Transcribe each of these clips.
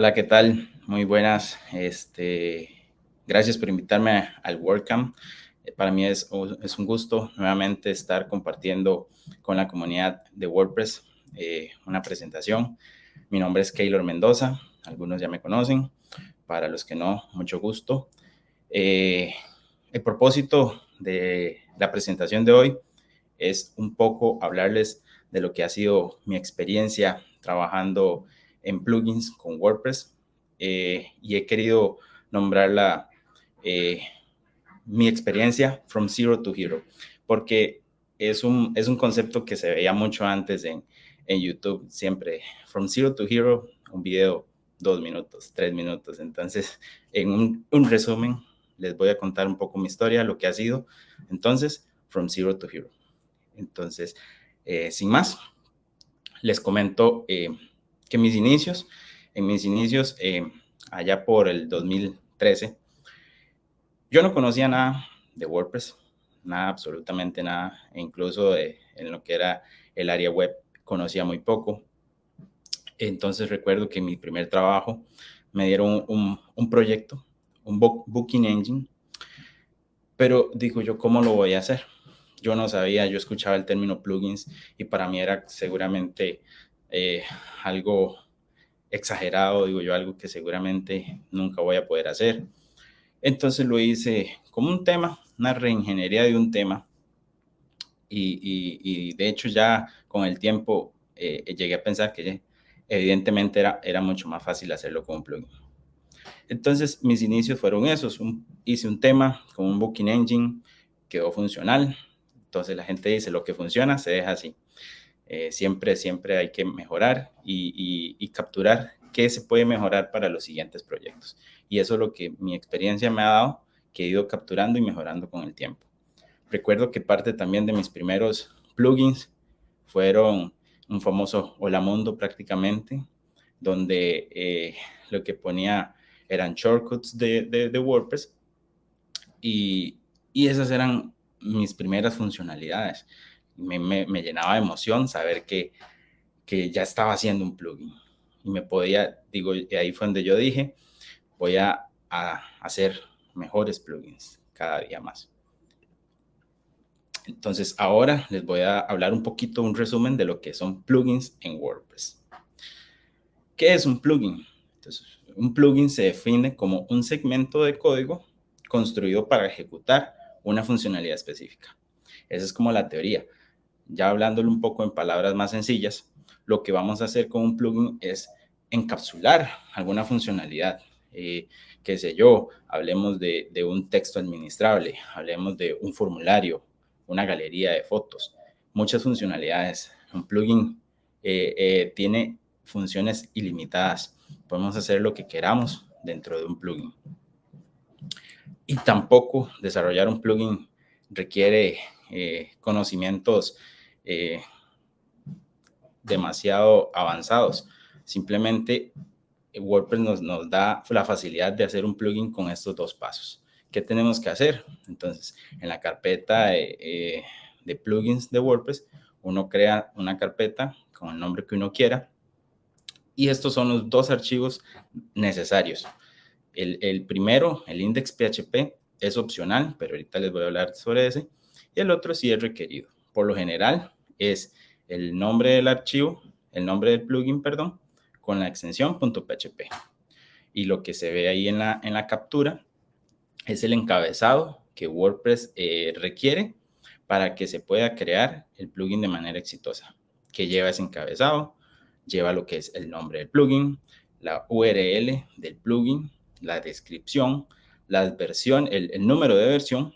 Hola, ¿qué tal? Muy buenas. Este, gracias por invitarme al WordCamp. Eh, para mí es, un gusto nuevamente estar compartiendo con la comunidad de WordPress eh, una presentación. Mi nombre es Keylor Mendoza, algunos ya me conocen, para los que no, mucho gusto. Eh, el propósito de la presentación de hoy es un poco hablarles de lo que ha sido mi experiencia trabajando en plugins con WordPress y he querido nombrarla mi experiencia from zero to hero, porque es un, es un concepto que se veía mucho antes en, en YouTube, siempre from zero to hero, un video dos minutos, tres minutos. Entonces, en un, resumen, les voy a contar un poco mi historia, lo que ha sido. Entonces, from zero to hero. Entonces, eh, sin más, les comento eh, que mis inicios, en mis inicios, eh, allá por el 2013, yo no conocía nada de WordPress, nada, absolutamente nada, e incluso en lo que era el área web conocía muy poco. Entonces recuerdo que en mi primer trabajo me dieron un, proyecto, un booking engine, pero digo yo, ¿cómo lo voy a hacer? Yo no sabía, yo escuchaba el término plugins y para mí era seguramente eh, algo exagerado, digo yo, algo que seguramente nunca voy a poder hacer. Entonces lo hice como un tema, una reingeniería de un tema. Y, de hecho ya con el tiempo eh, llegué a pensar que evidentemente era, era mucho más fácil hacerlo con un plugin. Entonces mis inicios fueron esos. hice un tema con un Booking Engine, quedó funcional. Entonces la gente dice lo que funciona se deja así. Eh, siempre, siempre hay que mejorar y, y capturar qué se puede mejorar para los siguientes proyectos. Y eso es lo que mi experiencia me ha dado, que he ido capturando y mejorando con el tiempo. Recuerdo que parte también de mis primeros plugins fueron un famoso Hola Mundo prácticamente, donde eh, lo que ponía eran shortcuts de, de, WordPress y, y, esas eran mis primeras funcionalidades. Me, me, llenaba de emoción saber que, que ya estaba haciendo un plugin y me podía, digo, ahí fue donde yo dije, voy a, hacer mejores plugins cada día más. Entonces, ahora les voy a hablar un poquito, un resumen de lo que son plugins en WordPress. ¿Qué es un plugin? Entonces, un plugin se define como un segmento de código construido para ejecutar una funcionalidad específica. Esa es como la teoría. Ya hablándolo un poco en palabras más sencillas, lo que vamos a hacer con un plugin es encapsular alguna funcionalidad. Eh, qué sé yo, hablemos de, un texto administrable, hablemos de un formulario, una galería de fotos, muchas funcionalidades. Un plugin eh, eh, tiene funciones ilimitadas. Podemos hacer lo que queramos dentro de un plugin. Y tampoco desarrollar un plugin requiere conocimientos demasiado avanzados. Simplemente eh, WordPress nos, da la facilidad de hacer un plugin con estos dos pasos. ¿Qué tenemos que hacer? Entonces, en la carpeta de, eh, de plugins de WordPress, uno crea una carpeta con el nombre que uno quiera. Y estos son los dos archivos necesarios. El, el primero, el index.php, es opcional, pero ahorita les voy a hablar sobre ese. Y el otro sí es requerido. Por lo general, es el nombre del archivo, el nombre del plugin, perdón, con la extensión .php. Y lo que se ve ahí en la, en la captura es el encabezado que WordPress eh, requiere para que se pueda crear el plugin de manera exitosa. Que lleva ese encabezado, lleva lo que es el nombre del plugin, la URL del plugin, la descripción, la versión, el, número de versión,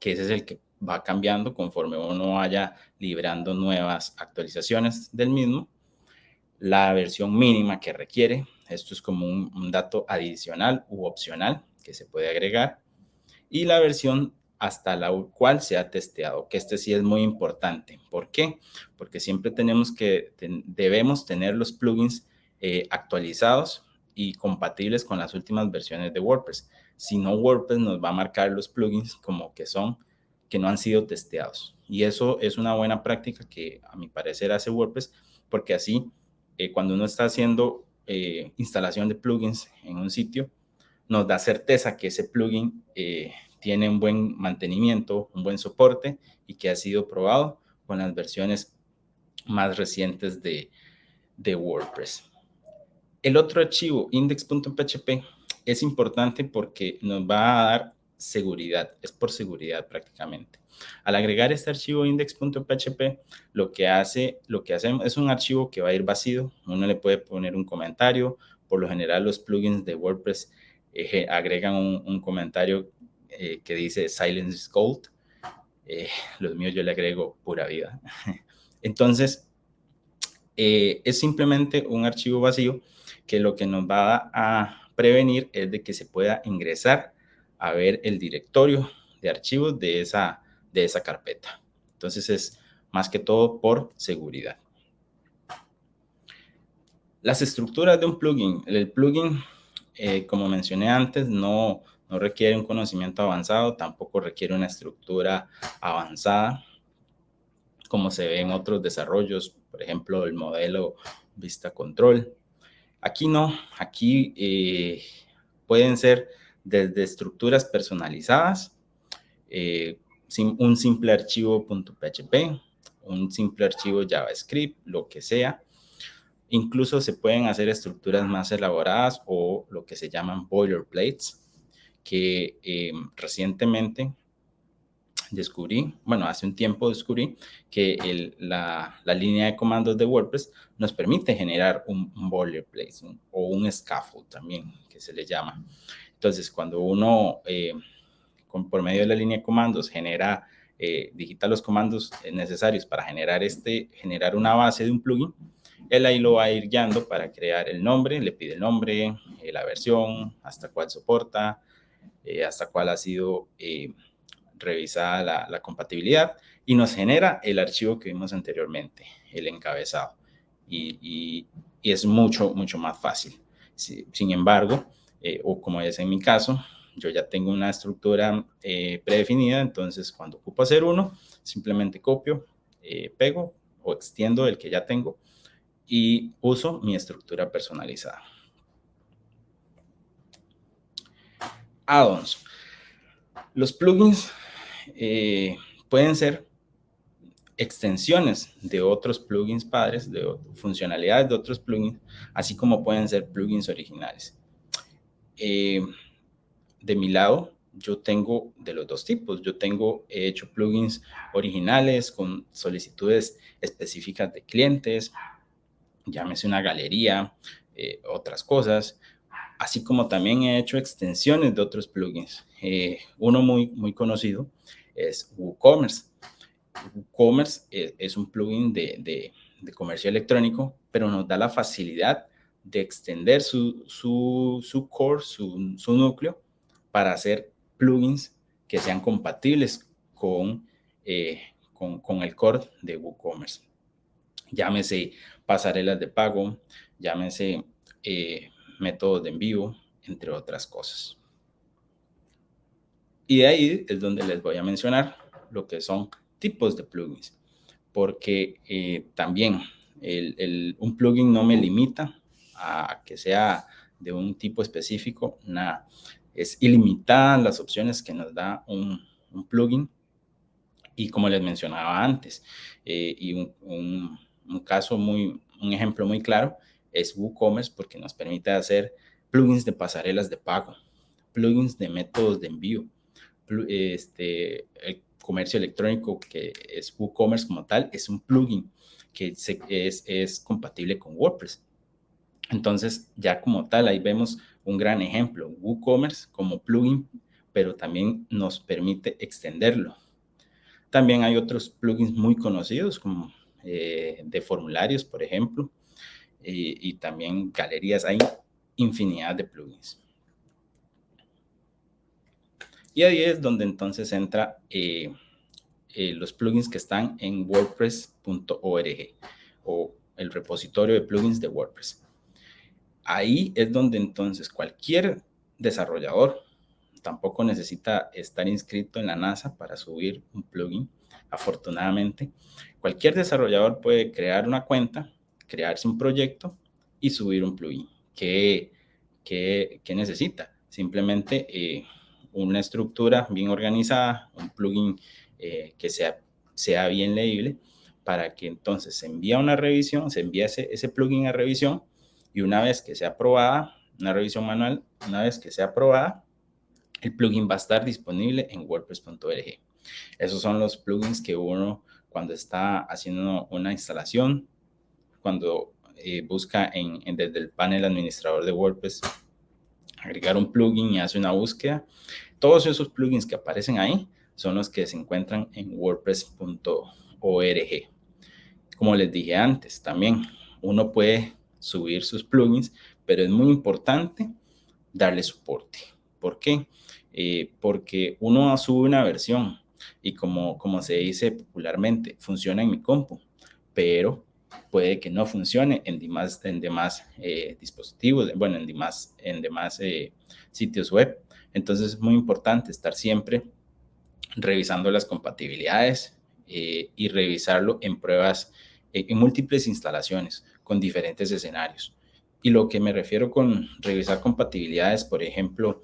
que ese es el que va cambiando conforme uno vaya liberando nuevas actualizaciones del mismo. La versión mínima que requiere, esto es como un, dato adicional u opcional que se puede agregar. Y la versión hasta la cual se ha testeado, que este sí es muy importante. ¿Por qué? Porque siempre tenemos que, debemos tener los plugins eh, actualizados y compatibles con las últimas versiones de WordPress. Si no, WordPress nos va a marcar los plugins como que son, que no han sido testeados. Y eso es una buena práctica que a mi parecer hace WordPress, porque así eh, cuando uno está haciendo eh, instalación de plugins en un sitio, nos da certeza que ese plugin eh, tiene un buen mantenimiento, un buen soporte y que ha sido probado con las versiones más recientes de, de WordPress. El otro archivo, index.php, es importante porque nos va a dar seguridad, es por seguridad prácticamente. Al agregar este archivo index.php, lo que hace, lo que hacemos es un archivo que va a ir vacío. Uno le puede poner un comentario. Por lo general, los plugins de WordPress eh, agregan un, comentario eh, que dice Silence is Gold. Eh, los míos yo le agrego pura vida. Entonces, es simplemente un archivo vacío que lo que nos va a prevenir es de que se pueda ingresar a ver el directorio de archivos de esa, de esa carpeta. Entonces es más que todo por seguridad. Las estructuras de un plugin. El plugin, eh, como mencioné antes, no, requiere un conocimiento avanzado, tampoco requiere una estructura avanzada, como se ve en otros desarrollos, por ejemplo, el modelo Vista Control. Aquí no, aquí eh, pueden ser desde estructuras personalizadas, eh, un simple archivo .php, un simple archivo JavaScript, lo que sea. Incluso se pueden hacer estructuras más elaboradas o lo que se llaman boilerplates, que eh, recientemente descubrí, bueno, hace un tiempo descubrí que la, línea de comandos de WordPress nos permite generar un, boilerplate o un scaffold también, que se le llama. Entonces, cuando uno, eh, por medio de la línea de comandos, genera, eh, digita los comandos necesarios para generar, este, generar una base de un plugin, él ahí lo va a ir guiando para crear el nombre, le pide el nombre, eh, la versión, hasta cuál soporta, hasta cuál ha sido revisada la, compatibilidad y nos genera el archivo que vimos anteriormente, el encabezado. Y, es mucho, mucho más fácil. sin embargo, eh, o como es en mi caso, yo ya tengo una estructura eh, predefinida, entonces cuando ocupo hacer uno, simplemente copio, eh, pego o extiendo el que ya tengo y uso mi estructura personalizada. Add-ons. Los plugins pueden ser extensiones de otros plugins padres, de funcionalidades de otros plugins, así como pueden ser plugins originales. Eh, de mi lado, yo tengo de los dos tipos. Yo tengo he hecho plugins originales con solicitudes específicas de clientes, llámese una galería, eh, otras cosas, así como también he hecho extensiones de otros plugins. Eh, uno muy, muy conocido es WooCommerce. WooCommerce es, un plugin de, de comercio electrónico, pero nos da la facilidad de extender su, su, core, su, núcleo, para hacer plugins que sean compatibles con, eh, con, el core de WooCommerce. Llámese pasarelas de pago, llámese eh, métodos de envío, entre otras cosas. Y de ahí es donde les voy a mencionar lo que son tipos de plugins, porque eh, también un plugin no me limita a que sea de un tipo específico, nada. Es ilimitada las opciones que nos da un, plugin. Y como les mencionaba antes, eh, y un, caso muy, un ejemplo muy claro es WooCommerce porque nos permite hacer plugins de pasarelas de pago, plugins de métodos de envío, este, el comercio electrónico que es WooCommerce como tal, es un plugin que es, es compatible con WordPress. Entonces, ya como tal, ahí vemos un gran ejemplo, WooCommerce como plugin, pero también nos permite extenderlo. También hay otros plugins muy conocidos como eh, de formularios, por ejemplo, y también galerías, hay infinidad de plugins. Y ahí es donde entonces entra eh, eh, los plugins que están en wordpress.org o el repositorio de plugins de WordPress. ahí es donde entonces cualquier desarrollador tampoco necesita estar inscrito en la NASA para subir un plugin, afortunadamente. Cualquier desarrollador puede crear una cuenta, crearse un proyecto y subir un plugin. ¿Qué, necesita? Simplemente eh, una estructura bien organizada, un plugin eh, que sea, sea bien leíble, para que entonces se envía una revisión, se envía ese, ese plugin a revisión y una vez que sea aprobada, una revisión manual, una vez que sea aprobada, el plugin va a estar disponible en wordpress.org. Esos son los plugins que uno cuando está haciendo una instalación, cuando eh, busca en, desde el panel administrador de WordPress agregar un plugin y hace una búsqueda, todos esos plugins que aparecen ahí son los que se encuentran en wordpress.org. Como les dije antes, también uno puede subir sus plugins, pero es muy importante darle soporte. ¿Por qué? Eh, porque uno sube una versión y como, como se dice popularmente, funciona en mi compu, pero puede que no funcione en demás, en demás eh, dispositivos, bueno, en demás, en demás eh, sitios web. Entonces es muy importante estar siempre revisando las compatibilidades y revisarlo en pruebas, en múltiples instalaciones con diferentes escenarios. Y lo que me refiero con revisar compatibilidades, por ejemplo,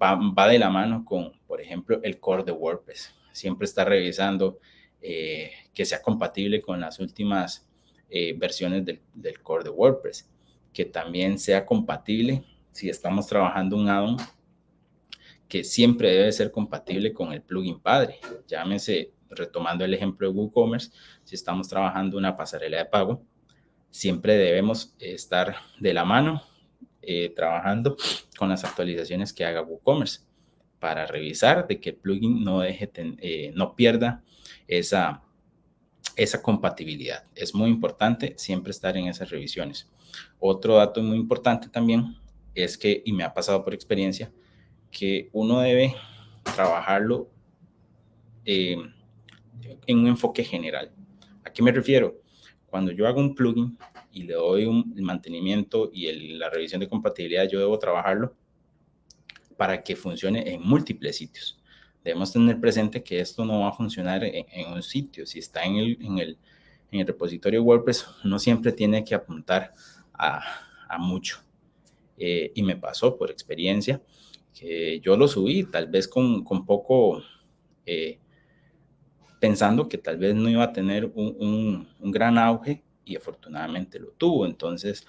va, de la mano con, por ejemplo, el core de WordPress. Siempre está revisando eh, que sea compatible con las últimas eh, versiones del, del, core de WordPress. Que también sea compatible si estamos trabajando un add-on que siempre debe ser compatible con el plugin padre. Llámese, retomando el ejemplo de WooCommerce, si estamos trabajando una pasarela de pago, siempre debemos estar de la mano eh, trabajando con las actualizaciones que haga WooCommerce para revisar de que el plugin no, deje eh, no pierda esa, esa compatibilidad. Es muy importante siempre estar en esas revisiones. Otro dato muy importante también es que, y me ha pasado por experiencia, que uno debe trabajarlo eh, en un enfoque general. ¿A qué me refiero? Cuando yo hago un plugin y le doy un, el mantenimiento y la revisión de compatibilidad, yo debo trabajarlo para que funcione en múltiples sitios. Debemos tener presente que esto no va a funcionar en, un sitio. Si está en el, en, el, en el, repositorio WordPress, no siempre tiene que apuntar a, a mucho. Eh, y me pasó por experiencia que yo lo subí tal vez con, con poco... Eh, pensando que tal vez no iba a tener un, gran auge y afortunadamente lo tuvo. Entonces,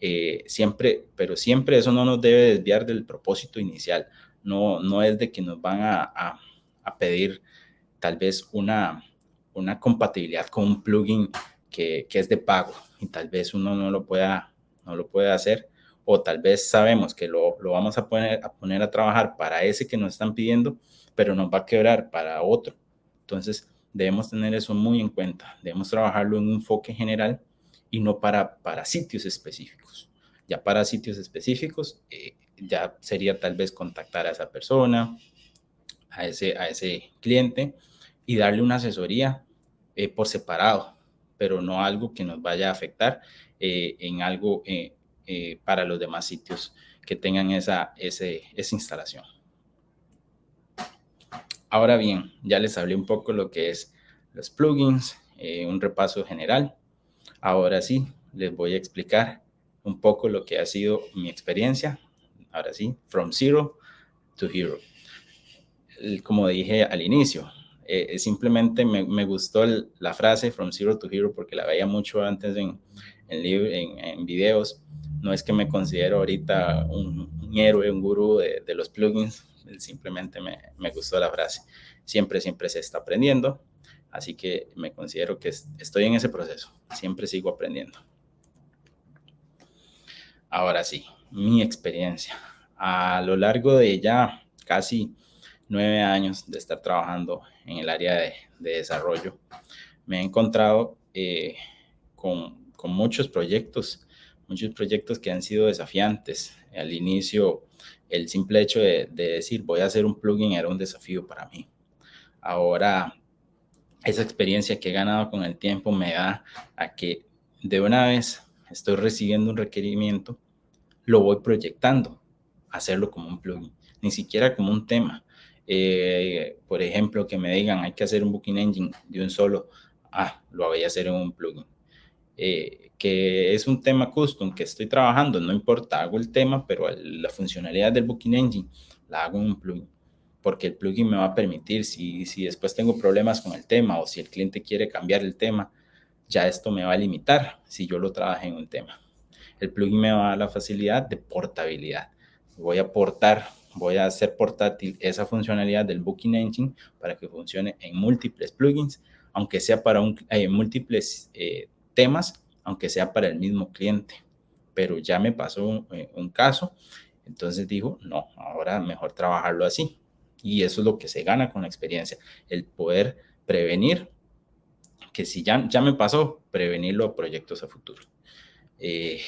eh, siempre, pero siempre eso no nos debe desviar del propósito inicial. No, no es de que nos van a, pedir tal vez una, una compatibilidad con un plugin que, es de pago y tal vez uno no lo pueda, no lo pueda hacer o tal vez sabemos que lo, lo, vamos a poner, a poner a trabajar para ese que nos están pidiendo, pero nos va a quebrar para otro. Entonces, Debemos tener eso muy en cuenta. Debemos trabajarlo en un enfoque general y no para, para sitios específicos. Ya para sitios específicos, eh, ya sería tal vez contactar a esa persona, a ese, a ese cliente y darle una asesoría eh, por separado, pero no algo que nos vaya a afectar eh, en algo para los demás sitios que tengan esa, ese, esa instalación. Ahora bien, ya les hablé un poco lo que es los plugins, eh, un repaso general. Ahora sí, les voy a explicar un poco lo que ha sido mi experiencia. Ahora sí, from zero to hero. Como dije al inicio, eh, simplemente me, gustó la frase from zero to hero porque la veía mucho antes en, videos. No es que me considero ahorita un, héroe, un gurú de los plugins, simplemente me, me, gustó la frase. Siempre, siempre se está aprendiendo, así que me considero que estoy en ese proceso, siempre sigo aprendiendo. Ahora sí, mi experiencia. A lo largo de ya casi nueve años de estar trabajando en el área de, desarrollo, me he encontrado eh, con, con muchos proyectos, muchos proyectos que han sido desafiantes. Al inicio el simple hecho de, decir voy a hacer un plugin era un desafío para mí. Ahora, esa experiencia que he ganado con el tiempo me da a que de una vez estoy recibiendo un requerimiento, lo voy proyectando, hacerlo como un plugin, ni siquiera como un tema. Eh, por ejemplo, que me digan, hay que hacer un booking engine de un solo, ah, lo voy a hacer en un plugin. Eh, que es un tema custom que estoy trabajando, no importa, hago el tema, pero la funcionalidad del Booking Engine la hago en un plugin, porque el plugin me va a permitir, si, si después tengo problemas con el tema o si el cliente quiere cambiar el tema, ya esto me va a limitar si yo lo trabajo en un tema. El plugin me va a dar la facilidad de portabilidad. Voy a portar, voy a hacer portátil esa funcionalidad del Booking Engine para que funcione en múltiples plugins, aunque sea para un, eh, múltiples eh, temas, aunque sea para el mismo cliente. Pero ya me pasó un, eh, caso, entonces dijo, no, ahora mejor trabajarlo así. Y eso es lo que se gana con la experiencia, el poder prevenir, que si ya, ya me pasó, prevenirlo a proyectos a futuro. Eh,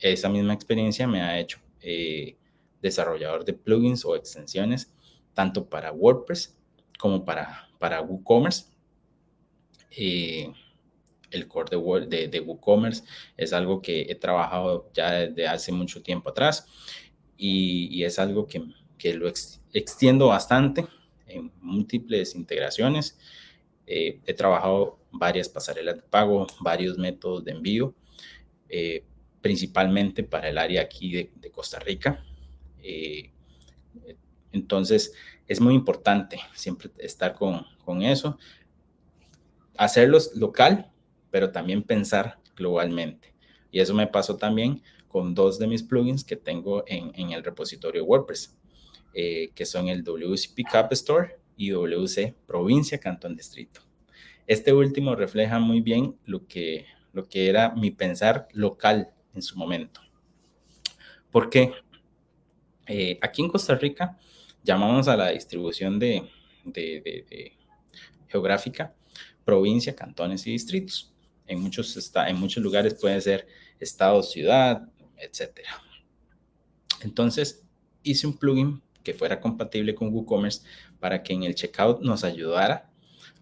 esa misma experiencia me ha hecho eh, desarrollador de plugins o extensiones, tanto para WordPress como para, para WooCommerce el core de, de, WooCommerce es algo que he trabajado ya desde hace mucho tiempo atrás y, es algo que, que lo extiendo bastante en múltiples integraciones. Eh, he trabajado varias pasarelas de pago, varios métodos de envío, eh, principalmente para el área aquí de, Costa Rica. Eh, entonces, es muy importante siempre estar con, con eso. Hacerlos local, pero también pensar globalmente. Y eso me pasó también con dos de mis plugins que tengo en, el repositorio WordPress, eh, que son el WC Pickup Store y WC Provincia, Cantón, Distrito. Este último refleja muy bien lo que, lo que era mi pensar local en su momento. Porque eh, aquí en Costa Rica llamamos a la distribución de, de geográfica provincia, cantones y distritos. En muchos, está, en muchos lugares puede ser estado, ciudad, etc. Entonces, hice un plugin que fuera compatible con WooCommerce para que en el checkout nos ayudara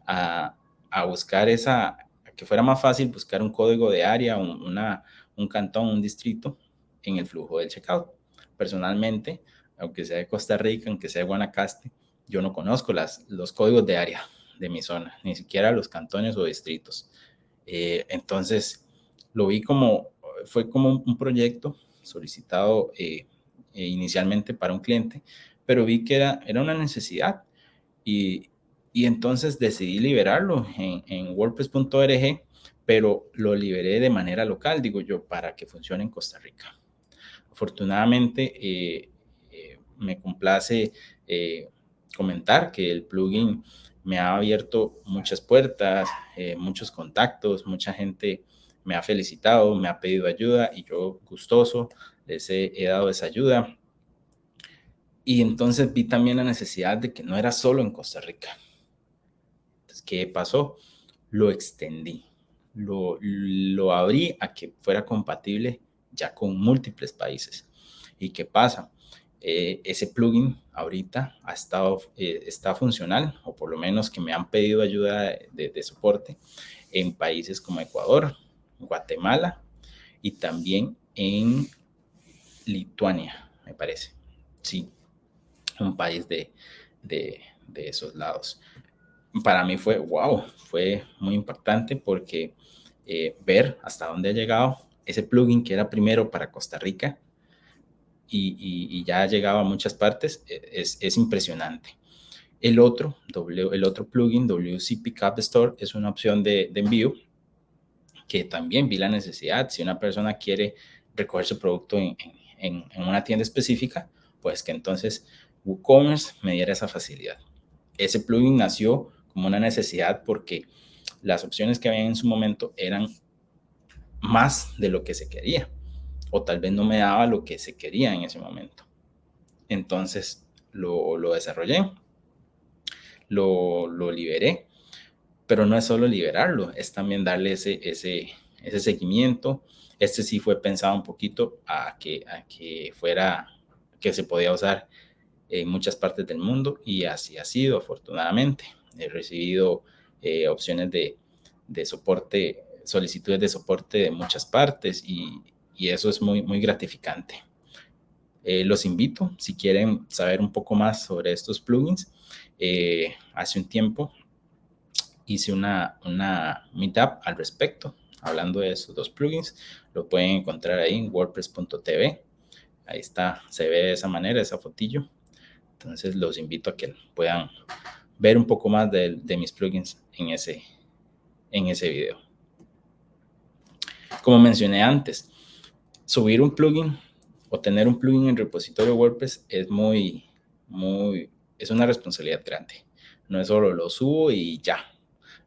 a, a buscar esa, que fuera más fácil buscar un código de área, un, una, un cantón, un distrito en el flujo del checkout. Personalmente, aunque sea de Costa Rica, aunque sea de Guanacaste, yo no conozco las, los códigos de área de mi zona, ni siquiera los cantones o distritos. Eh, entonces, lo vi como, fue como un proyecto solicitado eh, eh, inicialmente para un cliente, pero vi que era, era una necesidad y, y entonces decidí liberarlo en, en WordPress.org, pero lo liberé de manera local, digo yo, para que funcione en Costa Rica. Afortunadamente, me complace comentar que el plugin me ha abierto muchas puertas, eh, muchos contactos, mucha gente me ha felicitado, me ha pedido ayuda y yo gustoso les he, dado esa ayuda. Y entonces vi también la necesidad de que no era solo en Costa Rica. Entonces, ¿qué pasó? Lo extendí, lo, lo abrí a que fuera compatible ya con múltiples países. ¿Y qué pasa? Eh, ese plugin ahorita ha estado, eh, está funcional, o por lo menos que me han pedido ayuda de, soporte en países como Ecuador, Guatemala y también en Lituania, me parece. Sí, un país de, de, esos lados. Para mí fue, wow, fue muy importante porque eh, ver hasta dónde ha llegado ese plugin que era primero para Costa Rica, y, ya ha llegado a muchas partes, e, es, impresionante. El otro, el otro plugin, WC Pickup Store, es una opción de, envío que también vi la necesidad. Si una persona quiere recoger su producto en, una tienda específica, pues que entonces WooCommerce me diera esa facilidad. Ese plugin nació como una necesidad porque las opciones que había en su momento eran más de lo que se quería o tal vez no me daba lo que se quería en ese momento. Entonces lo, lo desarrollé, lo, lo, liberé, pero no es solo liberarlo, es también darle ese, ese, ese seguimiento. Este sí fue pensado un poquito a que, a que fuera, que se podía usar en muchas partes del mundo y así ha sido afortunadamente. He recibido eh, opciones de, de soporte, solicitudes de soporte de muchas partes y, y eso es muy, muy gratificante. Eh, los invito, si quieren saber un poco más sobre estos plugins, eh, hace un tiempo hice una, una meetup al respecto, hablando de esos dos plugins. Lo pueden encontrar ahí en wordpress.tv. Ahí está, se ve de esa manera, esa fotillo. Entonces los invito a que puedan ver un poco más de, de mis plugins en ese, en ese video. Como mencioné antes, subir un plugin o tener un plugin en repositorio WordPress es muy, muy, es una responsabilidad grande. No es solo lo subo y ya,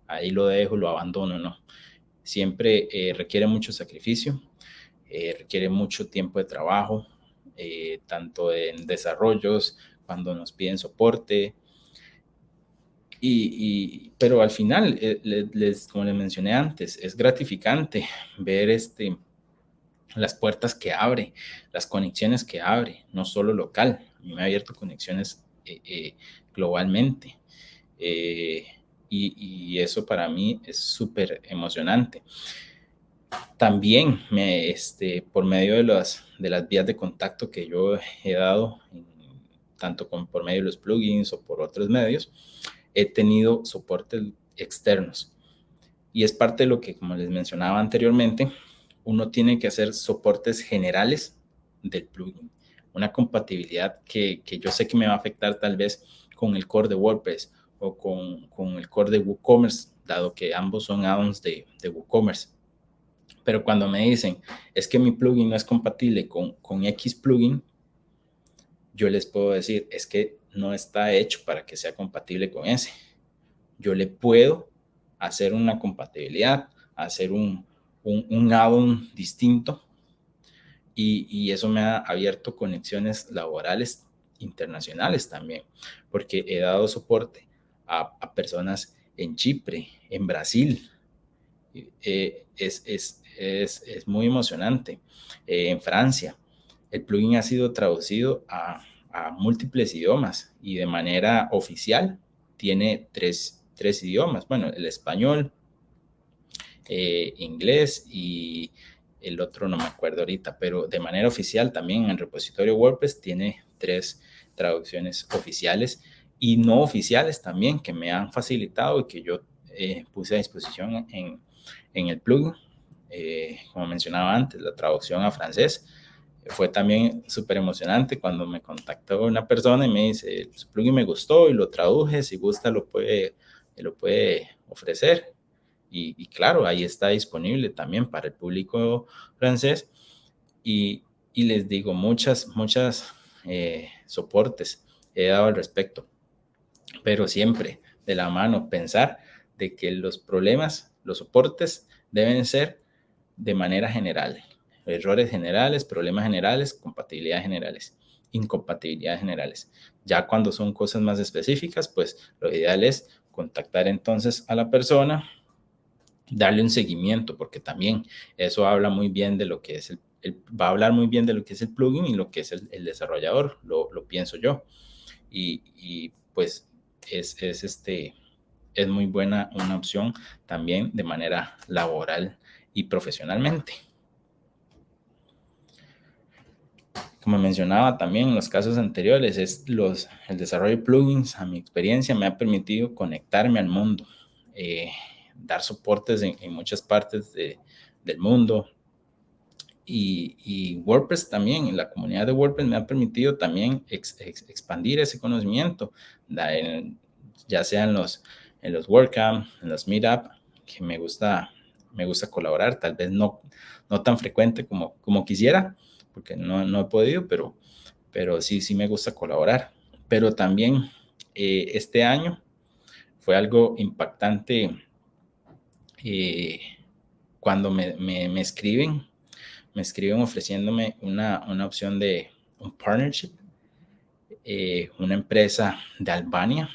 ahí lo dejo, lo abandono, no. Siempre eh, requiere mucho sacrificio, eh, requiere mucho tiempo de trabajo, eh, tanto en desarrollos, cuando nos piden soporte, y, pero al final, les, como les mencioné antes, es gratificante ver este, las puertas que abre, las conexiones que abre, no solo local. A mí me ha abierto conexiones globalmente. Eh, y, eso para mí es súper emocionante. También me, este, por medio de las, de las vías de contacto que yo he dado, tanto con, por medio de los plugins o por otros medios, he tenido soportes externos. Y es parte de lo que, como les mencionaba anteriormente, uno tiene que hacer soportes generales del plugin. Una compatibilidad que, que yo sé que me va a afectar tal vez con el core de WordPress o con, con el core de WooCommerce, dado que ambos son add-ons de, de, WooCommerce. Pero cuando me dicen, es que mi plugin no es compatible con, con X plugin, yo les puedo decir, es que no está hecho para que sea compatible con ese. Yo le puedo hacer una compatibilidad, hacer un, un, un add-on distinto y, y, eso me ha abierto conexiones laborales internacionales también, porque he dado soporte a, personas en Chipre, en Brasil. Eh, es, es, es, es, muy emocionante. Eh, en Francia, el plugin ha sido traducido a, a, múltiples idiomas y de manera oficial tiene tres, tres idiomas. Bueno, el español, eh, inglés y el otro no me acuerdo ahorita, pero de manera oficial también en el repositorio WordPress tiene tres traducciones oficiales y no oficiales también que me han facilitado y que yo eh, puse a disposición en, en el plugin. Eh, como mencionaba antes, la traducción a francés fue también súper emocionante cuando me contactó una persona y me dice, su plugin me gustó y lo traduje, si gusta lo puede, lo puede ofrecer. Y, y claro, ahí está disponible también para el público francés. Y, y les digo, muchas, muchas eh, soportes he dado al respecto pero siempre de la mano pensar de que los problemas, los soportes deben ser de manera general. Errores generales, problemas generales, compatibilidades generales, incompatibilidades generales. Ya cuando son cosas más específicas, pues lo ideal es contactar entonces a la persona, darle un seguimiento, porque también eso habla muy bien de lo que es el, va a hablar muy bien de lo que es el plugin y lo que es el, desarrollador, lo, pienso yo. Y, pues es, este, es muy buena una opción también de manera laboral y profesionalmente. Como mencionaba también en los casos anteriores, es los, el desarrollo de plugins, a mi experiencia, me ha permitido conectarme al mundo, eh, dar soportes en, muchas partes del mundo. Y, WordPress también, en la comunidad de WordPress me ha permitido también expandir ese conocimiento, ya sea en los, en los WordCamp, en los Meetup, que me gusta, me gusta colaborar, tal vez no, no tan frecuente como, como quisiera, porque no, no he podido, pero, pero sí, sí me gusta colaborar. Pero también eh, este año fue algo impactante eh, cuando me, me, escriben, me escriben ofreciéndome una, una opción de un partnership eh, una empresa de Albania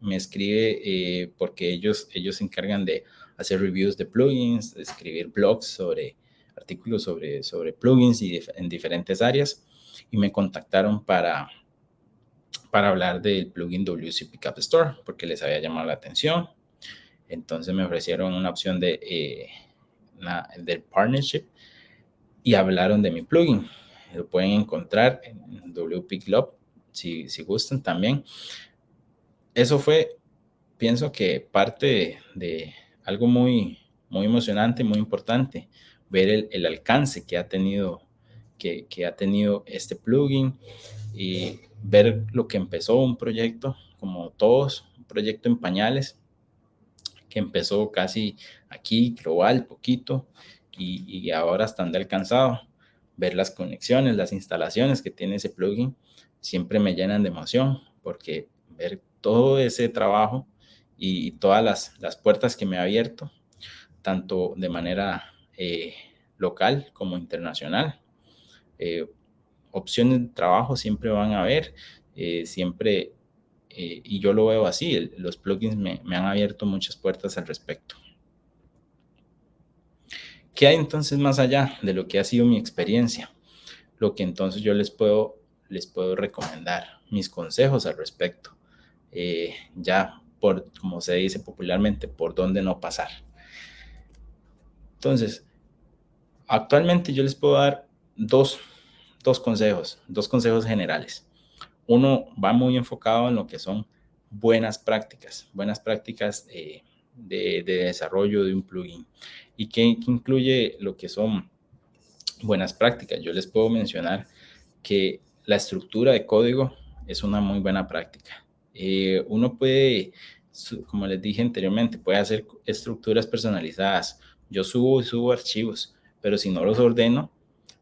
me escribe eh, porque ellos, ellos se encargan de hacer reviews de plugins, de escribir blogs sobre artículos sobre, sobre plugins y en diferentes áreas y me contactaron para, para hablar del plugin WC Pickup Store porque les había llamado la atención. Entonces me ofrecieron una opción de, eh, del partnership y hablaron de mi plugin. lo pueden encontrar en WP Club, si, si gustan también. Eso fue, pienso que parte de, algo muy, muy emocionante, muy importante, ver el, el alcance que ha tenido que, que, ha tenido este plugin y ver lo que empezó un proyecto, como todos, un proyecto en pañales, empezó casi aquí, global, poquito, y, ahora están de alcanzado ver las conexiones, las instalaciones que tiene ese plugin, siempre me llenan de emoción porque ver todo ese trabajo y, todas las, las, puertas que me ha abierto, tanto de manera eh, local como internacional. Eh, opciones de trabajo siempre van a haber, eh, siempre, y yo lo veo así, los plugins me, me han abierto muchas puertas al respecto. ¿Qué hay entonces más allá de lo que ha sido mi experiencia? Lo que entonces yo les puedo, les puedo recomendar, mis consejos al respecto. Eh, ya por, como se dice popularmente, por dónde no pasar. Entonces, actualmente yo les puedo dar dos, dos consejos, dos consejos generales. Uno va muy enfocado en lo que son buenas prácticas, buenas prácticas de, de, desarrollo de un plugin y que, incluye lo que son buenas prácticas. Yo les puedo mencionar que la estructura de código es una muy buena práctica. Eh, uno puede, como les dije anteriormente, puede hacer estructuras personalizadas. Yo subo y subo archivos, pero si no los ordeno,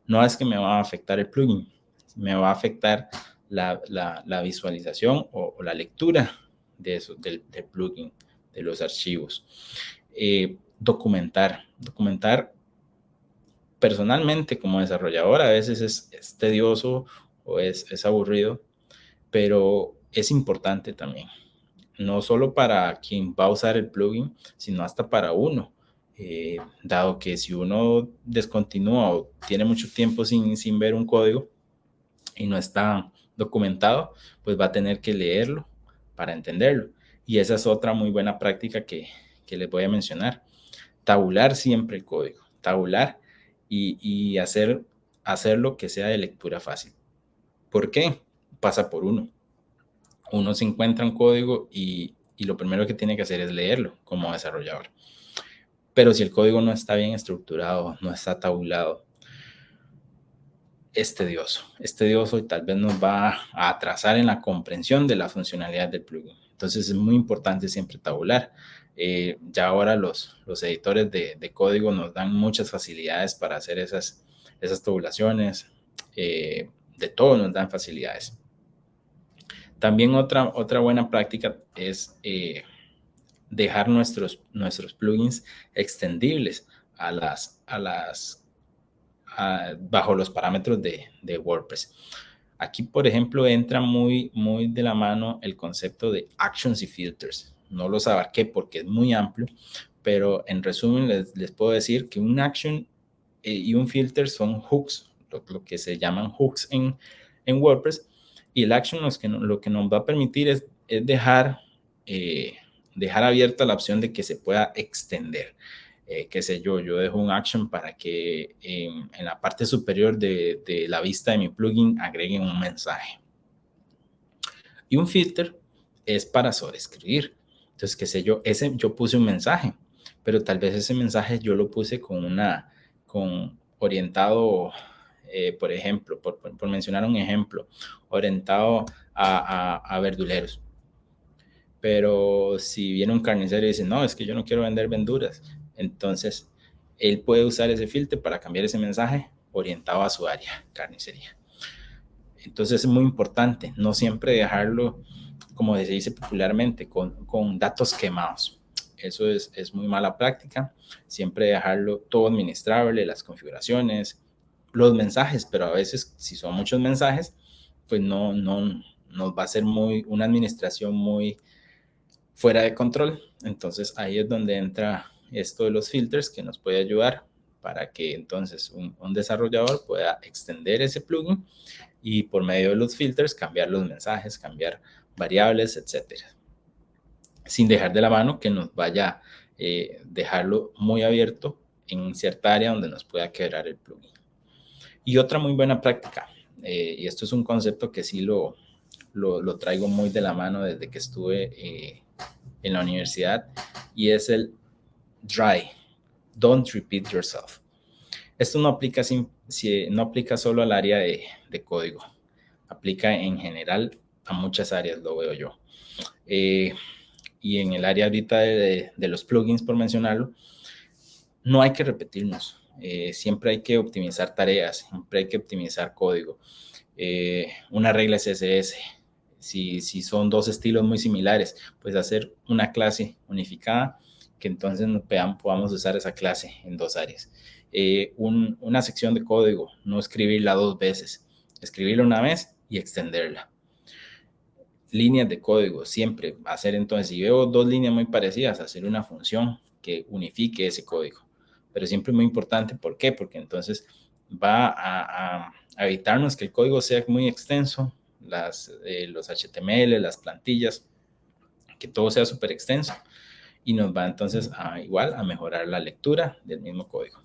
no es que me va a afectar el plugin, me va a afectar la, visualización o, la lectura de eso, del, plugin de los archivos. Eh, documentar, documentar personalmente como desarrollador a veces es, tedioso o es, es, aburrido, pero es importante también. No solo para quien va a usar el plugin, sino hasta para uno. Eh, dado que si uno descontinúa o tiene mucho tiempo sin, sin ver un código y no está documentado, pues va a tener que leerlo para entenderlo. Y esa es otra muy buena práctica que, que les voy a mencionar. Tabular siempre el código, tabular y, y hacer, hacerlo que sea de lectura fácil. ¿Por qué? Pasa por uno. Uno se encuentra un código y, y lo primero que tiene que hacer es leerlo como desarrollador. Pero si el código no está bien estructurado, no está tabulado, es tedioso. Y tal vez nos va a atrasar en la comprensión de la funcionalidad del plugin. Entonces es muy importante siempre tabular. Eh, ya ahora los, los editores de, de, código nos dan muchas facilidades para hacer esas, esas tabulaciones. Eh, de todo nos dan facilidades. También otra, otra buena práctica es eh, dejar nuestros, nuestros plugins extendibles a las, a las, bajo los parámetros de, de WordPress. Aquí, por ejemplo, entra muy, muy de la mano el concepto de actions y filters. No los abarqué porque es muy amplio, pero en resumen les, les puedo decir que un action eh, y un filter son hooks, lo, que se llaman hooks en, en, WordPress. Y el action lo que, lo que nos va a permitir es, es dejar, eh, dejar abierta la opción de que se pueda extender eh, qué sé yo, yo dejo un action para que en, la parte superior de, de, la vista de mi plugin agreguen un mensaje. Y un filter es para sobreescribir. Entonces, qué sé yo, ese yo puse un mensaje, pero tal vez ese mensaje yo lo puse con una, con orientado, eh, por ejemplo, por, por, mencionar un ejemplo, orientado a, a, a verduleros pero si viene un carnicero y dice, no, es que yo no quiero vender verduras, entonces, él puede usar ese filtro para cambiar ese mensaje orientado a su área, carnicería. Entonces es muy importante no siempre dejarlo, como se dice popularmente, con, con datos quemados. Eso es, es, muy mala práctica. Siempre dejarlo todo administrable, las configuraciones, los mensajes, pero a veces si son muchos mensajes, pues no, no nos va a ser muy, una administración muy fuera de control. Entonces ahí es donde entra esto de los filters que nos puede ayudar para que entonces un, desarrollador pueda extender ese plugin y por medio de los filters cambiar los mensajes, cambiar variables, etcétera. Sin dejar de la mano que nos vaya eh, dejarlo muy abierto en cierta área donde nos pueda quebrar el plugin. Y otra muy buena práctica, eh, y esto es un concepto que sí lo, lo, traigo muy de la mano desde que estuve eh, en la universidad, y es el DRY, Don't Repeat Yourself. Esto no aplica, si, no aplica solo al área de, código, aplica en general a muchas áreas, lo veo yo. Eh, y en el área ahorita de, los plugins, por mencionarlo, no hay que repetirnos. Eh, siempre hay que optimizar tareas, siempre hay que optimizar código. Eh, una regla CSS, si, si son dos estilos muy similares, pues hacer una clase unificada que entonces podamos usar esa clase en dos áreas. Eh, una sección de código, no escribirla dos veces, escribirla una vez y extenderla. Líneas de código, siempre hacer entonces, si veo dos líneas muy parecidas, hacer una función que unifique ese código. Pero siempre muy importante, ¿por qué? Porque entonces va a, evitarnos que el código sea muy extenso, las, eh, los HTML, las plantillas, que todo sea súper extenso y nos va entonces a igual a mejorar la lectura del mismo código.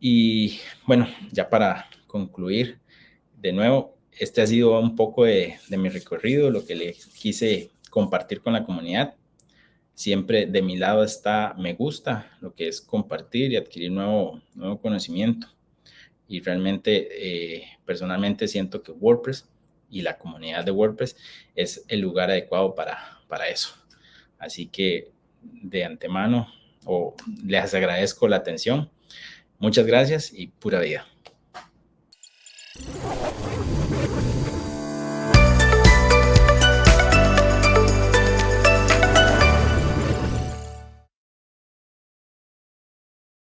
Y bueno, ya para concluir, de nuevo, este ha sido un poco de, mi recorrido, lo que le quise compartir con la comunidad. Siempre de mi lado está me gusta, lo que es compartir y adquirir nuevo, nuevo conocimiento. Y realmente, eh, personalmente siento que WordPress y la comunidad de WordPress es el lugar adecuado para, para eso. Así que de antemano o les agradezco la atención. Muchas gracias y pura vida.